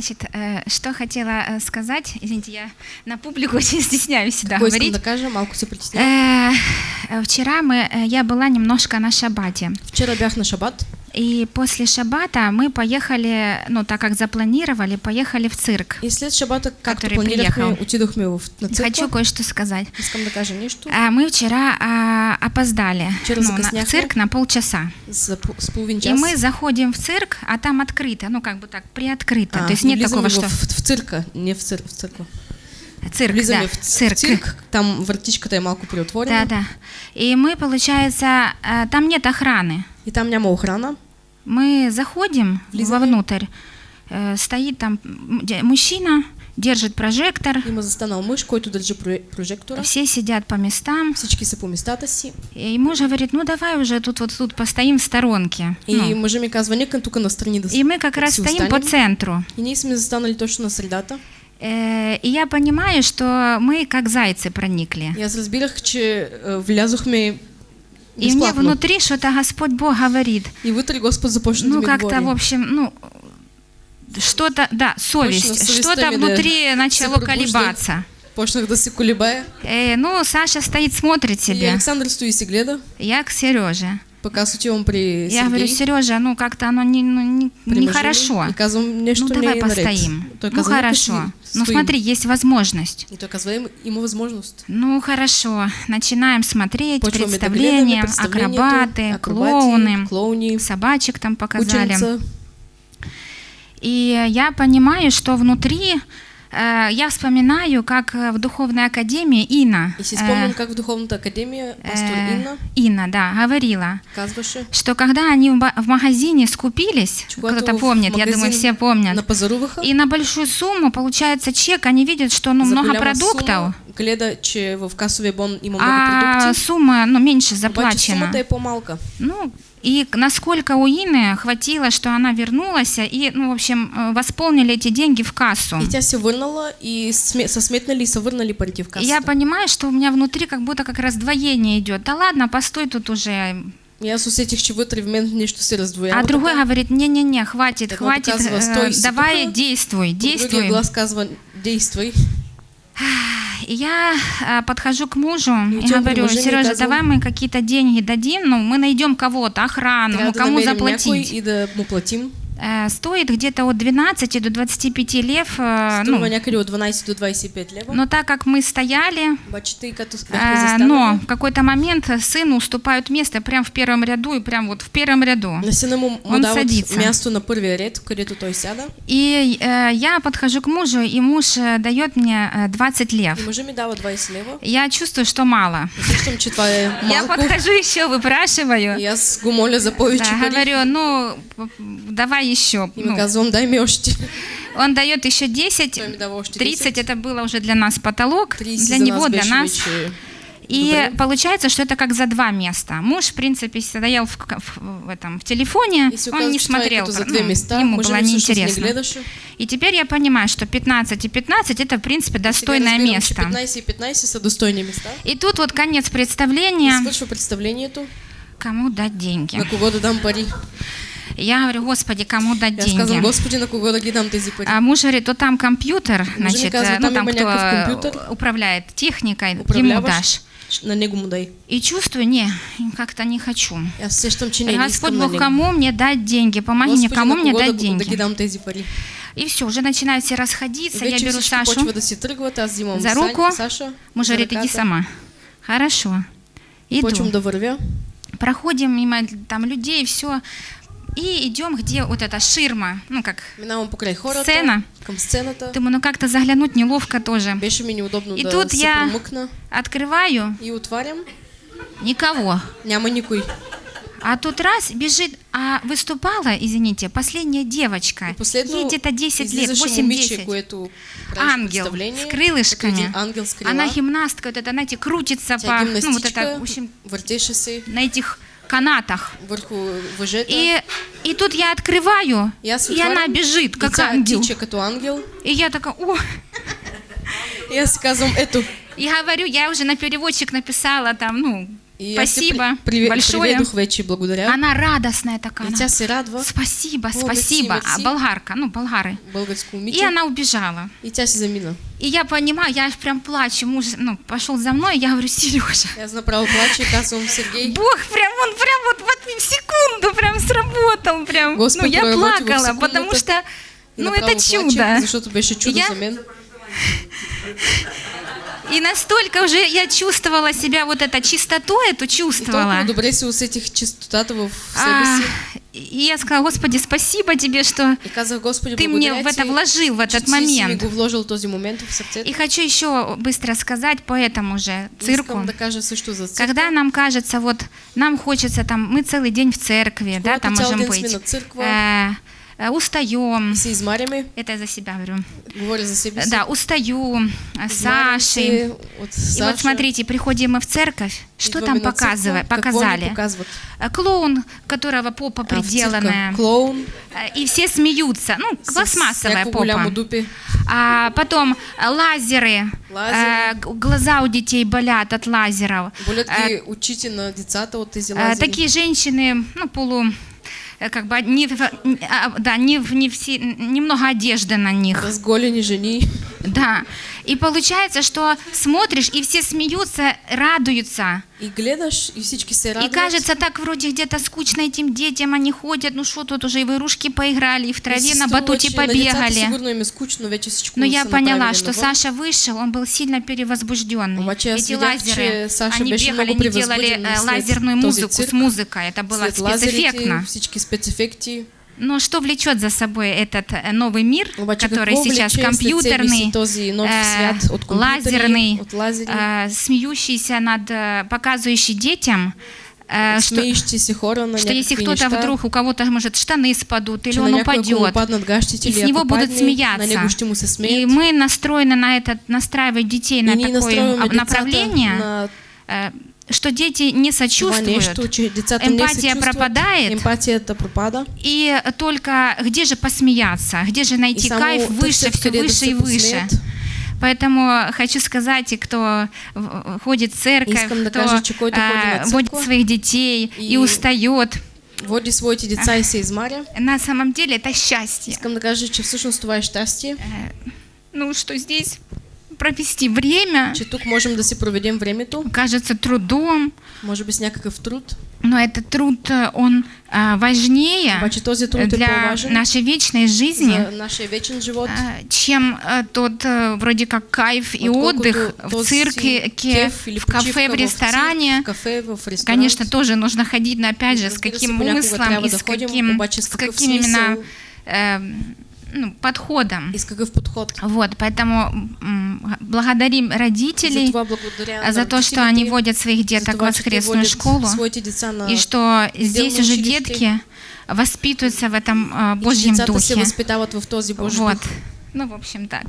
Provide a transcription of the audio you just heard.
Значит, э, что хотела э, сказать, извините, я на публику очень стесняюсь всегда говорить. притеснява. Э, Вчера мы, я была немножко на шабате. Вчера бях на шабат. И после шабата мы поехали, ну, так как запланировали, поехали в цирк. И след шабата, както Который приехал. в, на църква. Хочу кое-что сказать. А, Мы вчера а, опоздали Вчера ну, на- в цирк на полчаса. И мы заходим в цирк, а там открыто, ну как бы так, приоткрыто. А, То есть нет такого, что в, в, цирка, не в, цир, в църква. цирк, да, в, цирк. в цирк, там вратичката е малко приотворена. Да, да. И мы, получается, а, там нет охраны. И там няма охрана. Мы заходим Влизаме. вовнутрь, э, стоит там мужчина, держит прожектор, Има застанал мъж, който държи про- прожектора. все сидят по местам. Всички са по местата си. И муж говорит, ну давай уже тут вот тут постоим в сторонке. И Ну, мъжа ми казва, нека тук настрани да и мы как раз стоим по центру. И ние сме застанали точно на средата. Э, И я понимаю, что мы как зайцы проникли. И аз разбирах, че е, влязохме И мне внутри что-то Господь Бог говорит. И вътре Господ започна да Ну, как-то, в общем, ну, что-то, да, совесть, что-то внутри начало колебаться. Почнах да се колебая. Э, ну, Саша стоит, смотрит И себе. Александър стои и гледа. Я к Сереже. Пък аз отивам при Я говорю, Сергей. Сережа, ну как-то оно не, ну, не, нехорошо. Ну давай постоим. Ну казва, «Нека хорошо. Ну стоим». смотри, есть возможность. И «Има- има възможност. Ну хорошо, начинаем смотреть да представления, акробаты, клоуны, клоуни, собачек там показали. ученица. И я понимаю, что внутри я вспоминаю, как э, в духовной академии Инна, И си э, как в Духовната академия пастор э, Инна Инна, да, говорила, что когда они в магазине скупились, кто-то помнит, я думаю, все помнят, напазаруваха, и на большую сумму получается чек, они видят, что ну, много продуктов, гледа, че в касовия бон има много а сумма ну, меньше обаче заплачена. сумата е по-малка. Ну, и насколько у Ины хватило, что она вернулась, и, ну, в общем, э, восполнили эти деньги в кассу. И тя се върнала и сме, са сметнали и са върнали парите в касата. я понимаю, что у меня внутри как будто как раздвоение идет. Да ладно, постой тут уже. И аз усетих, че вътре в мен нещо се раздвоява. А другой така. говорит, не-не-не, хватит, Едното хватит, э, «Стой си давай тука», действуй, действуй. глас казва, действай. И я а, подхожу к мужу и идем к говорю, и Сережа, давай мы какие-то деньги дадим, ну, мы найдем кого-то, охрану, ну, кому заплатить. и да му платим. Э, Стоит где-то от 12 до 25 лев, э, Струва ну, от 12 до 25 лева. но так как мы стояли, э, но в какой-то момент сыну уступают место прямо в первом ряду и прям вот в первом ряду. Он садится. място на първия ред, където той сяда. И я подхожу к мужу, и муж дает мне э, 20 И лев. мъжа ми дава 20 лева. Я чувствую, что мало. Я подхожу еще, выпрашиваю. И аз го моля за Да, говорю, ну, давай еще. Ну, он дает еще 10, Той ми дава още 30 10. это было уже для нас потолок, 30 для него, для нас. И Добре. получается, что это как за два места. Муж, в принципе, стоял в, в- в этом, в телефоне, И се он не смотрел, за ну, места. ему было неинтересно. И теперь я понимаю, что 15 и 15 это, в принципе, достойное место. че 15 и 15 са достойни места. И тут вот конец представления. свършва представлението. Кому дать деньги? На кого да дам пари. Я говорю, Господи, кому дать И аз казвам, деньги? Господи, на кого да ги дам тези пари. А муж говорит, то там компьютер, значит, казва, э, ну там кто някакъв э, управляет техникой, ему дашь. на него му дай. И чувствую, не, как-то не хочу. И аз сещам, че не, не Господь Бог, кому мне дать деньги? Помоги мне, Господи, кому на мне дать да, да ги деньги? дам тези пари. И все, уже начинают все расходиться, я Вече беру Сашу, тръгват, за руку. Саша. муж говорит, иди сама. Хорошо. Иду. Проходим мимо там людей, все. И идем, где вот эта ширма, ну как. Сцена. Думаю, ну как-то заглянуть неловко тоже. И тут я-. Открываю, И отварям. никого. Няма никой. А тут раз бежит, а выступала, извините, последняя девочка. Последно Ей где-то 10 лет, излизаше момиче, 8-10. което правеше Ангел с крылышками. Ангел с. Она гимнастка, вот это, знаете, крутится по, ну вот это, в общем, на этих канатах. И, и тут я открываю, И аз и она бежит, как тя ангел. тича като ангел. И я такая, о, си казвам, ето, и говорю, я уже на переводчик написала там, ну, И я Спасибо при- большое. вече благодаря. Она радостная такая. Она, радва Спасибо, спасибо. А болгарка, ну, болгары. И она убежала. И си замина. И я понимаю, я прям плачу, муж, ну, пошел за мной, я говорю, Сережа, Аз направо плача и казвам Сергей. Бог прям, он прям вот, вот в секунду прям сработал, прям. Господь ну, я плакала, потому что, ну, это чудо. Плача, защото беше чудо Я- за мен. И настолько уже я чувствовала себя, вот это чистоту эту И чувствовала. добре си усетих чистотата в А, и я сказала, Господи, спасибо тебе, что И казах, Господи, ты мне в это вложил, в этот момент. вложил този момент в сърцето. И хочу еще быстро сказать по этому же цирку. Да кажа също за църква. Когда нам кажется, вот нам хочется там, мы целый день в церкви, да, Когато там можем быть, э, э, устаем, и се измаряме, это я за себя говорю, говоря за себе си. да, устаю, э, Саши. се от И Саша. вот смотрите, приходим мы в церковь, что там показывали, показали? Э, Клоун, которого попа А, приделанная, Клоун, э, и все смеются, ну, с пластмассовая попа. А потом э, лазеры, Лазеры. э, г- глаза у детей болят от лазеров. Болят Э, ги очите на децата от тези Э, лазери. Такие женщины, ну, полу, э, как бы, не, в- а, да, не, не все, немного одежды на них, Разголени жени. Да. И получается, что смотришь, и все смеются, радуются. И гледаш, и всички се И радват. кажется, так вроде где-то скучно этим детям, они ходят, ну что тут уже, и в игрушки поиграли, и в И траве си на батуте на децата побегали. Е скучно, Но я поняла, что. Саша вышел, он был сильно перевозбужденный. Эти лазеры, Саша они бегали, много они делали э, лазерную музыку с музыкой. Это было След лазерите, спецэффектно. Но что влечет за собой этот э, новый мир, Обаче который какво сейчас компьютерный, э, лазерный, э, смеющийся над, э, показывающий детям, э, что, хора на что если кто-то вдруг, у кого-то, может, штаны спадут, или он упадет, и с него будут смеяться. И мы настроены на это, настраивать детей на такое направление, на э, что дети не сочувствуют, чувстват, пропадает. емпатията пропада и только где же посмеяться, где же и найти само кайф выше, все выше и выше. Поэтому хочу сказать, и кто ходит в церковь, кто э, водит своих детей и, и устает, Води своите деца и се измаря. на самом деле это счастье. Искам да кажа, че всъщност това е щастие, Ну, что здесь провести время. Че тук можем да си проведем времето, кажется трудом, може би с някакъв труд, но этот труд, э, он а, важнее обаче този труд для нашей вечной жизни, живот, а, чем тот вроде как кайф и отдых в цирке, кеф в кафе, в ресторане. в кафе, в ресторант. Конечно, тоже нужно ходить, но опять же, с каким трябва и с каким, с каким именно э, ну, подходом. и с какъв подход. Вот, поэтому благодарим родителей за на то, что они водят своих за деток в воскресную школу, и что здесь уже детки воспитываются в этом а, Божьем духе. Вот. Ну, в общем, так.